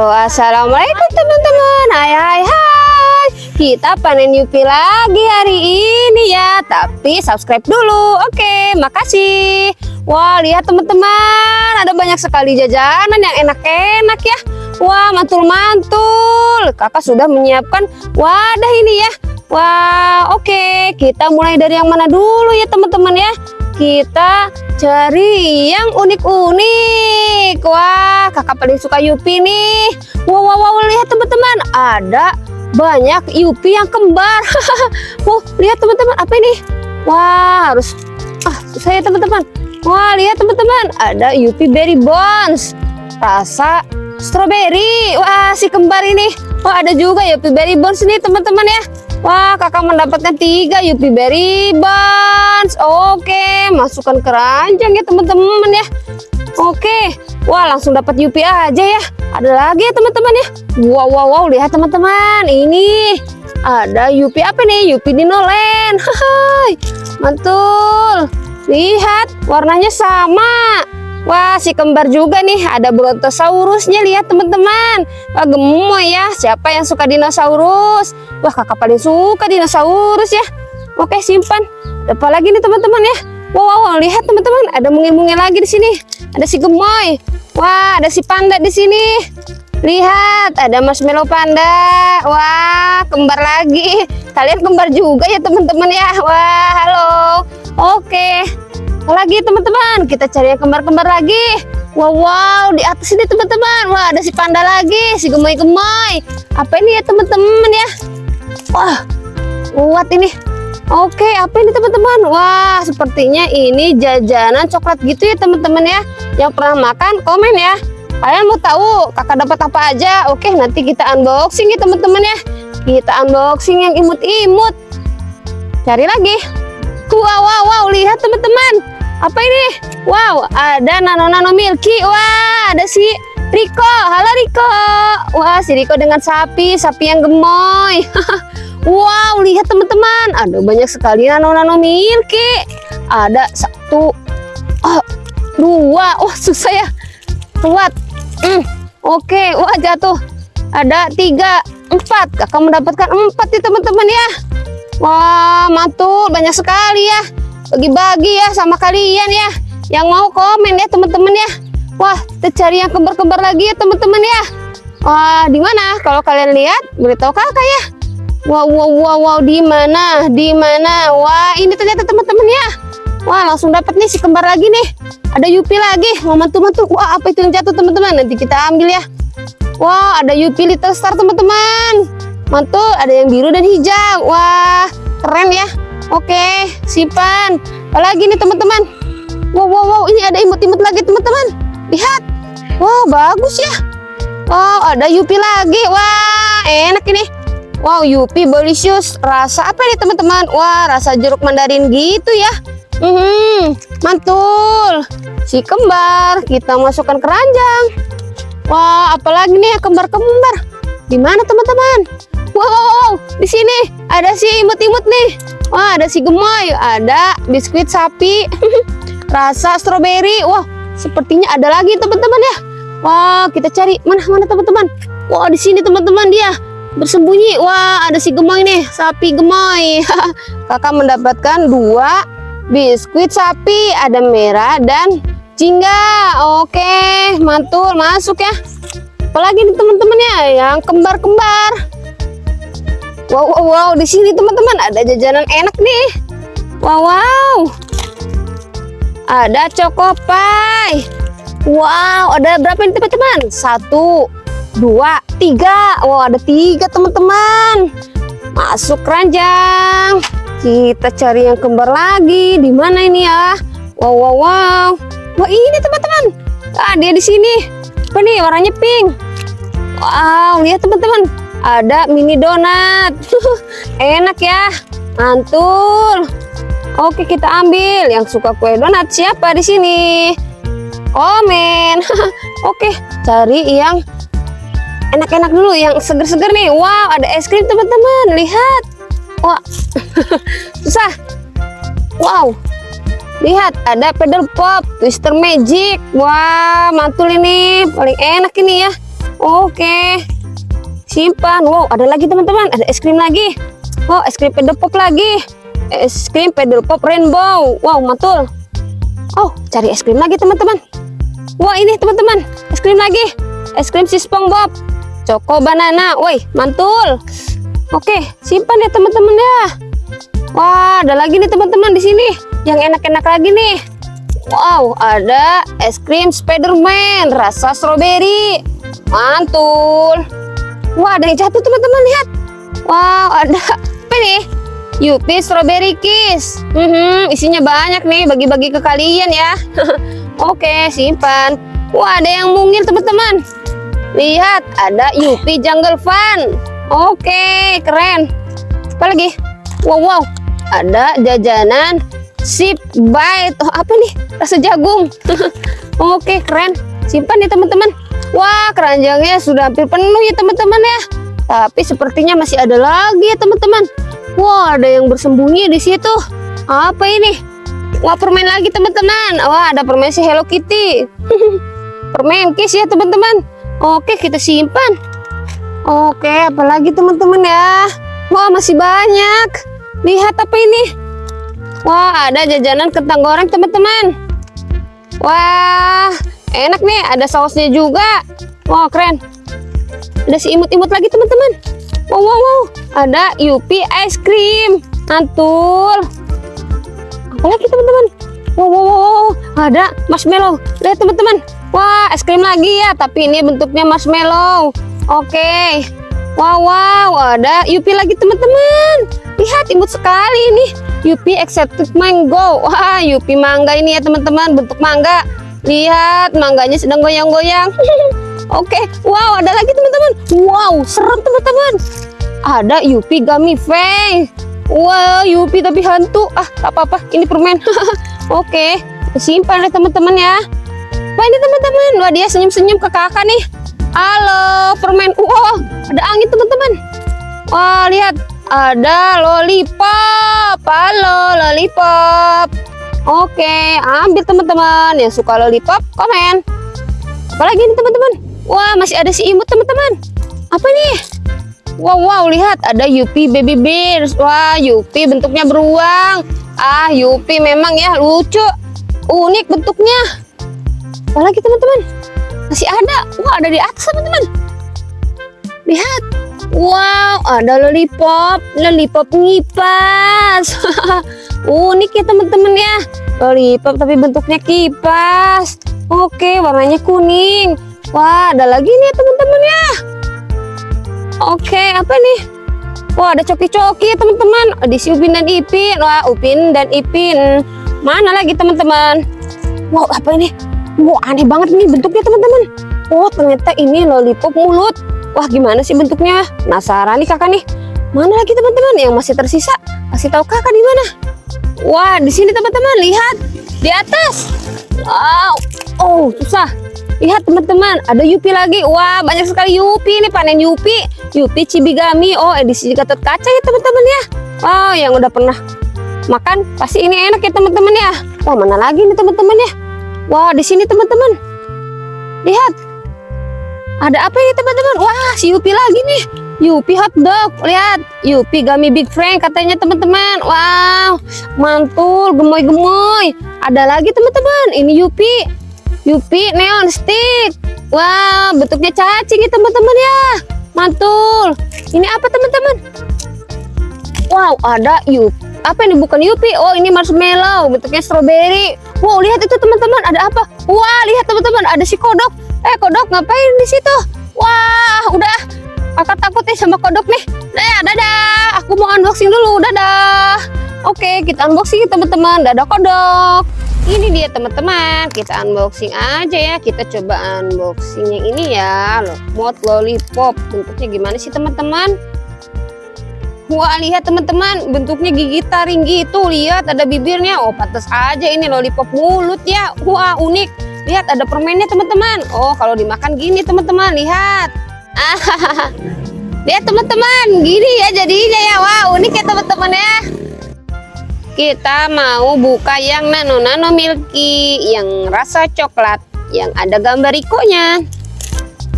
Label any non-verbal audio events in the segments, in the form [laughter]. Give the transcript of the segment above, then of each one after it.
Halo, assalamualaikum teman-teman. Hai, hai, hai. Kita panen Yupi lagi hari ini ya. Tapi subscribe dulu. Oke, makasih. Wah, lihat teman-teman. Ada banyak sekali jajanan yang enak-enak ya. Wah, mantul-mantul. Kakak sudah menyiapkan wadah ini ya. Wah, oke. Kita mulai dari yang mana dulu ya teman-teman ya kita cari yang unik-unik. Wah kakak paling suka Yupi nih. Wow wow, wow lihat teman-teman. Ada banyak Yupi yang kembar. [laughs] Wow lihat teman-teman apa ini? Wah harus ah saya teman-teman. Wah lihat teman-teman ada Yupi Berry Bones. Rasa strawberry wah si kembar ini. Wah ada juga Yupi Berry Bones nih teman-teman ya. Wah, kakak mendapatkan tiga Yupi Berry Oke, masukkan keranjang ya teman-teman ya. Oke, wah langsung dapat Yupi aja ya. Ada lagi ya teman-teman ya. Wow, wow, wow, lihat teman-teman. Ini ada Yupi apa nih? Yupi Dinoland. [laughs] Hai, mantul. Lihat, warnanya sama. Wah, si kembar juga nih. Ada Brontosaurusnya. Lihat teman-teman. Wah, gemoy ya. Siapa yang suka dinosaurus? Wah, kakak paling suka dinosaurus ya. Oke, simpan. Apa lagi nih teman-teman ya? Wow, wow, wow, lihat teman-teman. Ada mungil-mungil lagi di sini. Ada si gemoy. Wah, ada si panda di sini. Lihat, ada marshmallow panda. Wah, kembar lagi. Kalian kembar juga ya teman-teman ya. Wah, halo. Oke lagi teman-teman kita cari yang kembar-kembar lagi wow wow di atas ini teman-teman wah ada si panda lagi si gemoy-gemoy apa ini ya teman-teman ya wah kuat ini oke apa ini teman-teman? Wah sepertinya ini jajanan coklat gitu ya teman-teman ya. Yang pernah makan komen ya. Kalian mau tahu kakak dapat apa aja? Oke nanti kita unboxing ya teman-teman ya. Kita unboxing yang imut-imut. Cari lagi. Wow wow wow lihat teman-teman. Apa ini? Wow ada nano nano milky. Wah ada si Riko halo Riko wah si Riko dengan sapi sapi yang gemoy [laughs] wow lihat teman-teman. Ada banyak sekali nano nano milky ada satu oh, dua. Wah susah ya. Kuat. Hmm, oke. Okay. wah jatuh. Ada tiga empat. Kakak mendapatkan empat nih teman-teman ya. Wah mantul. Banyak sekali ya. Bagi-bagi ya sama kalian ya. Yang mau komen ya teman-teman ya. Wah kita cari yang kembar-kembar lagi ya teman-teman ya. Wah di mana? Kalau kalian lihat beritahu kakak ya wow wow wow wow di mana di mana wah ini ternyata teman-teman ya wah langsung dapat nih si kembar lagi nih ada Yupi lagi mau mantu-mantu wah apa itu yang jatuh teman-teman nanti kita ambil ya wah ada Yupi Little Star teman-teman mantul ada yang biru dan hijau wah keren ya Oke, simpan. Apalagi nih teman-teman. Wow, wow, wow, ini ada imut-imut lagi teman-teman. Lihat. Wow, bagus ya. Wow, ada Yupi lagi. Wah, enak ini. Wow, Yupi Bolisius. Rasa apa nih teman-teman? Wah, rasa jeruk mandarin gitu ya. Hmm, mantul. Si kembar kita masukkan keranjang. Wah, apalagi nih kembar-kembar. Di mana teman-teman? Wow, di sini ada si imut-imut nih. Wah, ada si gemoy, ada biskuit sapi, [laughs] rasa stroberi. Wah, sepertinya ada lagi teman-teman ya. Wah, kita cari mana mana teman-teman. Wah, di sini teman-teman dia bersembunyi. Wah, ada si gemoy nih, sapi gemoy. [laughs] Kakak mendapatkan dua biskuit sapi, ada merah dan jingga. Oke, mantul, masuk ya. Apalagi nih teman-teman ya, yang kembar-kembar. Wow, wow, wow. Di sini teman-teman ada jajanan enak nih. Wow, wow. Ada Chocopai. Wow, ada berapa nih teman-teman? Satu, dua, tiga. Wow, ada tiga teman-teman. Masuk keranjang. Kita cari yang kembar lagi. Di mana ini ya? Wow, wow, wow. Wah, ini teman-teman. Ah, dia di sini. Apa nih? Warnanya pink. Wow, lihat teman-teman ada mini donat [laughs] enak ya mantul oke kita ambil yang suka kue donat siapa di sini komen [laughs] oke cari yang enak-enak dulu yang seger-seger nih wow ada es krim teman-teman lihat wah [laughs] susah wow lihat ada pedal pop twister magic wah mantul ini paling enak ini ya Oke. Simpan. Wow, ada lagi teman-teman. Ada es krim lagi. Oh, es krim pedal pop lagi. Es krim pedal pop rainbow. Wow, mantul. Oh, cari es krim lagi teman-teman. Wah, ini teman-teman. Es krim lagi. Es krim si SpongeBob. Choco banana. Woi, mantul. Oke, simpan ya teman-teman ya. Wah, ada lagi nih teman-teman di sini. Yang enak-enak lagi nih. Wow, ada es krim Spiderman rasa stroberi. Mantul. Wah, ada yang jatuh teman-teman lihat. Wow, ada [laughs] apa nih? Yupi Strawberry Kiss. Hmm, isinya banyak nih, bagi-bagi ke kalian ya. [laughs] Oke, simpan. Wah, ada yang mungil teman-teman. Lihat, ada Yupi Jungle Fun. Oke, keren. Apa lagi? Wow, wow. Ada jajanan Sip Bite. Oh, apa nih? Rasa jagung. [laughs] Oke, keren. Simpan ya teman-teman. Wah, keranjangnya sudah hampir penuh ya teman-teman ya. Tapi sepertinya masih ada lagi ya teman-teman. Wah, ada yang bersembunyi di situ. Apa ini? Wah, permen lagi teman-teman. Wah, ada permen si Hello Kitty. [laughs] permen kiss ya teman-teman. Oke, kita simpan. Oke, apalagi teman-teman ya. Wah, masih banyak. Lihat apa ini? Wah, ada jajanan kentang goreng teman-teman. Wah, enak nih. Ada sausnya juga. Wah, keren. Ada si imut-imut lagi teman-teman. Wow, wow, wow. Ada Yupi ice cream. Mantul. Apalagi teman-teman? Wow, wow, wow. Ada marshmallow. Lihat teman-teman. Wah, es krim lagi ya. Tapi ini bentuknya marshmallow. Oke. Wow, wow, ada Yupi lagi teman-teman. Lihat imut sekali ini. Yupi Exotic Mango. Wah, Yupi mangga ini ya teman-teman, bentuk mangga. Lihat, mangganya sedang goyang-goyang. [laughs] Oke, wow, ada lagi teman-teman. Wow, serem teman-teman. Ada Yupi Gummy Fang. Wow, Yupi tapi hantu. Ah, apa-apa, ini permen. [laughs] Oke, simpan ya teman-teman ya. Wah, ini teman-teman. Wah, dia senyum-senyum ke kakak nih. Halo, permen. Wow, ada angin teman-teman. Wah, lihat. Ada lollipop. Halo, lollipop. Oke, ambil teman-teman. Yang suka lollipop, komen. Apalagi ini teman-teman. Wah, masih ada si imut teman-teman. Apa nih? Wow, wow, lihat. Ada Yupi Baby Bears. Wah, Yupi bentuknya beruang. Ah, Yupi memang ya lucu. Unik bentuknya. Apalagi teman-teman? Masih ada. Wah, ada di atas teman-teman. Lihat. Wow, ada lollipop. Lollipop ngipas. [laughs] Unik ya teman-teman ya. Lollipop tapi bentuknya kipas. Oke, warnanya kuning. Wah, ada lagi nih teman-teman ya. Oke, apa nih? Wah, ada coki-coki ya teman-teman. Ada si Upin dan Ipin. Wah, Upin dan Ipin. Mana lagi teman-teman? Wow, apa ini? Wow, aneh banget ini bentuknya teman-teman. Oh, ternyata ini lollipop mulut. Wah, gimana sih bentuknya? Penasaran nih kakak nih. Mana lagi teman-teman yang masih tersisa? Kasih tahu kakak di mana? Wah, di sini teman-teman, lihat. Di atas. Wow. Oh, susah. Lihat teman-teman, ada Yupi lagi. Wah, banyak sekali Yupi ini panen Yupi. Yupi Cibigami. Oh, edisi Gatot Kaca ya teman-teman ya. Wow, yang udah pernah makan pasti ini enak ya teman-teman ya. Wah, mana lagi nih teman-teman ya? Wah, di sini teman-teman. Lihat. Ada apa ini teman-teman? Wah, si Yupi lagi nih. Yupi hot dog. Lihat, Yupi Gummy Big Frank katanya teman-teman. Wow, mantul, gemoy-gemoy. Ada lagi teman-teman. Ini Yupi. Yupi neon stick. Wow, bentuknya cacing ya teman-teman ya. Mantul. Ini apa teman-teman? Wow, ada Yupi. Apa ini bukan Yupi? Oh, ini marshmallow. Bentuknya strawberry. Wow, lihat itu teman-teman. Ada apa? Wah, lihat teman-teman. Ada si kodok. Eh, kodok ngapain di situ? Wah, udah. Kakak takut nih sama kodok nih. Dadah, dadah. Aku mau unboxing dulu. Dadah. Oke, kita unboxing teman-teman. Dadah kodok. Ini dia teman-teman. Kita unboxing aja ya. Kita coba unboxing yang ini ya. Mod lollipop. Bentuknya gimana sih teman-teman? Wah lihat teman-teman bentuknya gigi taring gitu lihat ada bibirnya. Oh pantas aja ini lollipop mulut ya. Wah unik. Lihat ada permennya teman-teman. Oh kalau dimakan gini teman-teman lihat. Ah [laughs] lihat teman-teman gini ya jadinya ya. Wah unik ya teman-teman ya. Kita mau buka yang nano nano milky yang rasa coklat yang ada gambar ikonya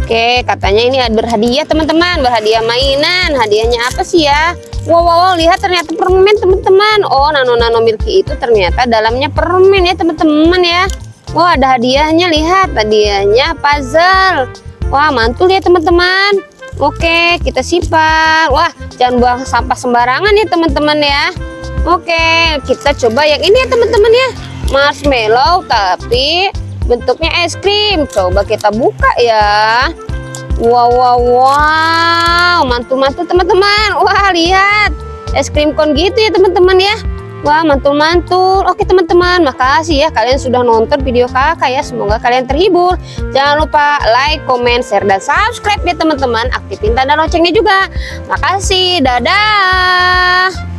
Oke, katanya ini berhadiah teman-teman, berhadiah mainan. Hadiahnya apa sih ya? Wow, wow, wow, lihat ternyata permen teman-teman. Oh, nano nano milky itu ternyata dalamnya permen ya teman-teman ya. Wah, ada hadiahnya, lihat hadiahnya puzzle. Wah, mantul ya teman-teman. Oke, kita simpan. Wah, jangan buang sampah sembarangan ya teman-teman ya. Oke, kita coba yang ini ya teman-teman ya. Marshmallow tapi bentuknya es krim. Coba kita buka ya. Wow, wow, wow. Mantul-mantul teman-teman. Wah, lihat. Es krim kon gitu ya teman-teman ya. Wah, mantul-mantul. Oke teman-teman, makasih ya kalian sudah nonton video kakak ya. Semoga kalian terhibur. Jangan lupa like, comment, share, dan subscribe ya teman-teman. Aktifin tanda loncengnya juga. Makasih, dadah.